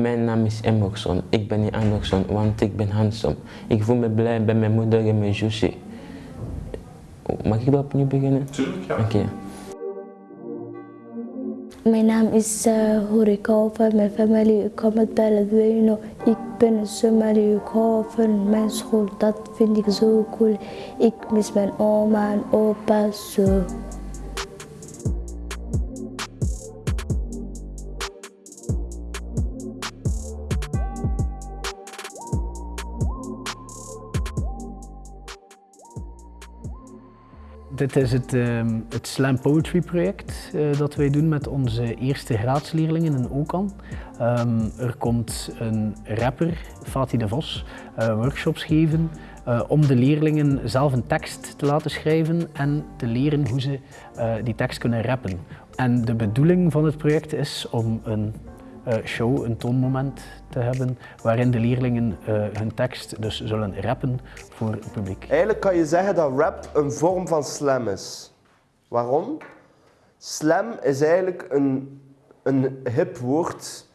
Mijn naam is Emerson. Ik ben niet Anderson, want ik ben handsome. Ik voel me blij bij mijn moeder en mijn zusje. Mag ik dat opnieuw beginnen? Tuurlijk, ja. Oké. Mijn naam is uh, Horika van mijn familie. Ik kom uit Beledweyne. Ik ben een Somali. Van mijn school. Dat vind ik zo cool. Ik mis mijn oma en opa zo. Dit is het, ehm, het Slam Poetry project eh, dat wij doen met onze eerste graadsleerlingen in Okan. Ehm, er komt een rapper, Fatih de Vos, eh, workshops geven eh, om de leerlingen zelf een tekst te laten schrijven en te leren hoe ze die tekst kunnen rappen. En de bedoeling van het project is om een show, een toonmoment te hebben waarin de leerlingen hun tekst dus zullen rappen voor het publiek. Eigenlijk kan je zeggen dat rap een vorm van slam is. Waarom? Slam is eigenlijk een, een hip woord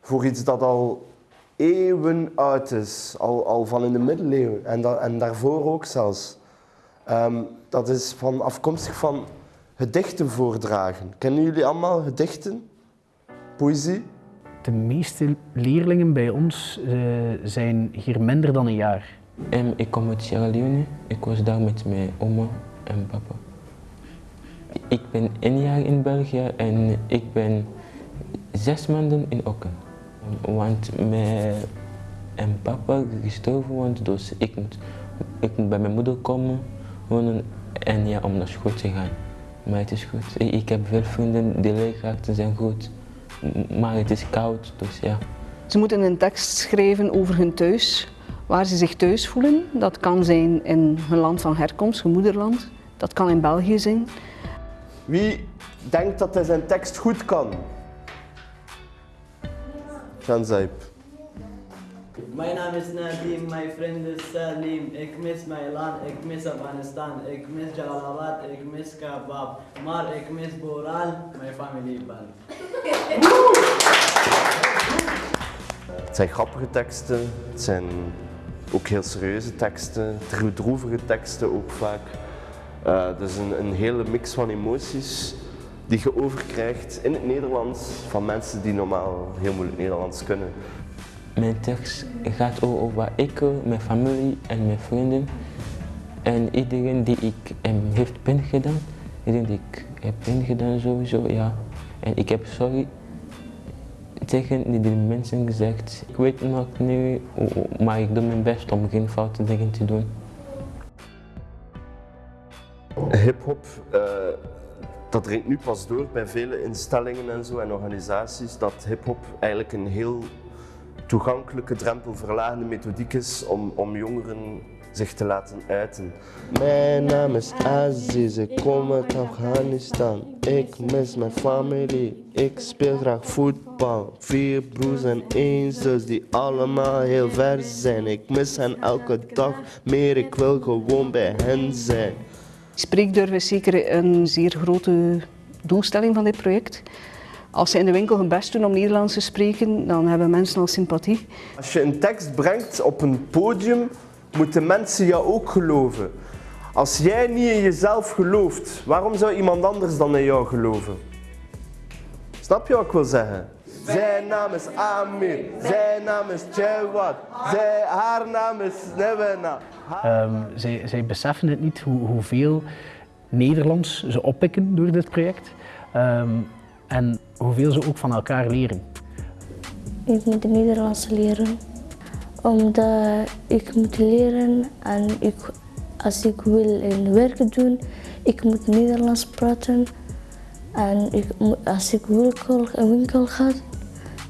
voor iets dat al eeuwen oud is, al, al van in de middeleeuwen en, en daarvoor ook zelfs. Um, dat is van, afkomstig van gedichten voordragen. Kennen jullie allemaal gedichten? Poëzie? De meeste leerlingen bij ons uh, zijn hier minder dan een jaar. Ik kom uit Sierra Leone. Ik was daar met mijn oma en papa. Ik ben één jaar in België en ik ben zes maanden in Okken. Want mijn en papa gestorven, want dus ik moet, ik moet bij mijn moeder komen wonen en ja, om naar school te gaan. Maar het is goed. Ik heb veel vrienden, de leerkrachten zijn goed, maar het is koud, dus ja. Ze moeten een tekst schrijven over hun thuis, waar ze zich thuis voelen. Dat kan zijn in hun land van herkomst, hun moederland. Dat kan in België zijn. Wie denkt dat hij zijn tekst goed kan? Jean Zijp. Mijn naam is Nadim, mijn vriend is Salim. Ik mis mijn land, ik mis Afghanistan. Ik mis Jalalabad, ik mis Kabab. Maar ik mis Boral, mijn familieband. Het zijn grappige teksten, het zijn ook heel serieuze teksten, droevige teksten ook vaak. Dus een, een hele mix van emoties die je overkrijgt in het Nederlands van mensen die normaal heel moeilijk Nederlands kunnen. Mijn tekst gaat over ik, mijn familie en mijn vrienden. En iedereen die ik hem heeft pijn gedaan, iedereen die ik heb pijn gedaan sowieso, ja. En ik heb sorry tegen die mensen gezegd. Ik weet nog niet, maar ik doe mijn best om geen foute dingen te doen. Hip-hop, uh, dat dringt nu pas door bij vele instellingen en zo en organisaties dat hip-hop eigenlijk een heel toegankelijke, drempelverlagende methodiek is om, om jongeren zich te laten uiten. Mijn naam is Aziz, ik kom uit Afghanistan. Ik mis mijn familie, ik speel graag voetbal. Vier broers en één zus die allemaal heel ver zijn. Ik mis hen elke dag meer, ik wil gewoon bij hen zijn. Spreekdurf is zeker een zeer grote doelstelling van dit project. Als ze in de winkel hun best doen om Nederlands te spreken, dan hebben mensen al sympathie. Als je een tekst brengt op een podium, moeten mensen jou ook geloven. Als jij niet in jezelf gelooft, waarom zou iemand anders dan in jou geloven? Snap je wat ik wil zeggen? Zijn naam is Amir, zijn naam is Jawad, zij, haar naam is Nevena. Um, zij, zij beseffen het niet hoe, hoeveel Nederlands ze oppikken door dit project. Um, en hoeveel ze ook van elkaar leren. Ik moet Nederlands leren, omdat ik moet leren en ik, als ik wil een werk doen, ik moet Nederlands praten. En ik, als ik winkel, een winkel ga,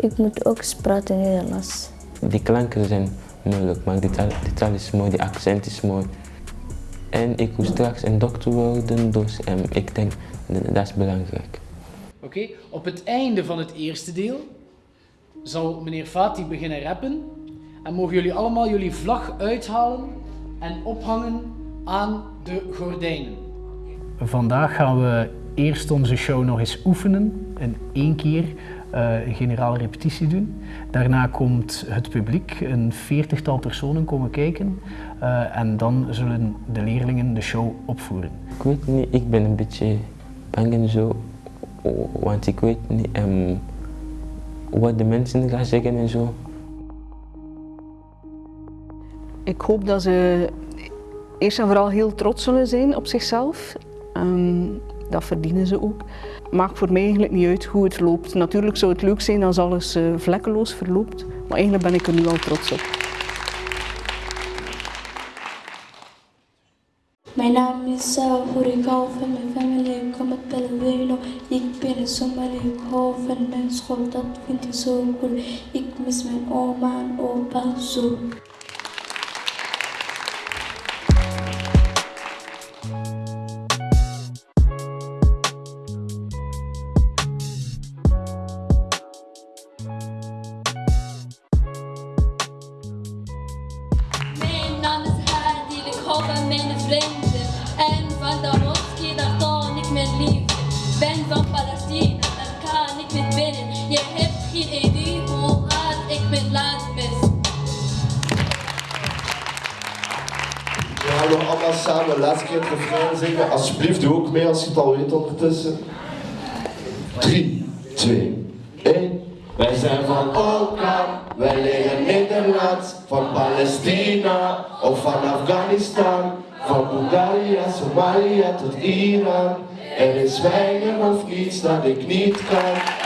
ik moet ook praten Nederlands. Die klanken zijn moeilijk, maar die taal, die taal is mooi, die accent is mooi. En ik wil straks een dokter worden, dus um, ik denk dat is belangrijk. Oké, op het einde van het eerste deel zal meneer Fatih beginnen rappen en mogen jullie allemaal jullie vlag uithalen en ophangen aan de gordijnen. Vandaag gaan we eerst onze show nog eens oefenen, in één keer, eh, een generale repetitie doen. Daarna komt het publiek, een veertigtal personen komen kijken eh, en dan zullen de leerlingen de show opvoeren. Ik weet niet, ik ben een beetje bang en zo, want ik weet niet um, wat de mensen gaan zeggen en zo. Ik hoop dat ze eerst en vooral heel trots zullen zijn op zichzelf. Um, dat verdienen ze ook. Maakt voor mij eigenlijk niet uit hoe het loopt. Natuurlijk zou het leuk zijn als alles uh, vlekkeloos verloopt, maar eigenlijk ben ik er nu al trots op. Mijn naam is Sarah ik hou van mijn familie, ik kom uit Pellegrino. Ik ben een Somali, ik hou laatste keer het refrein zingen. Alsjeblieft, doe ook mee als je het al weet ondertussen. 3, 2, 1. Wij zijn van elkaar, wij liggen Nederland, van Palestina of van Afghanistan, van Bulgaria, Somalia tot Iran. Er is weinig of niets dat ik niet kan.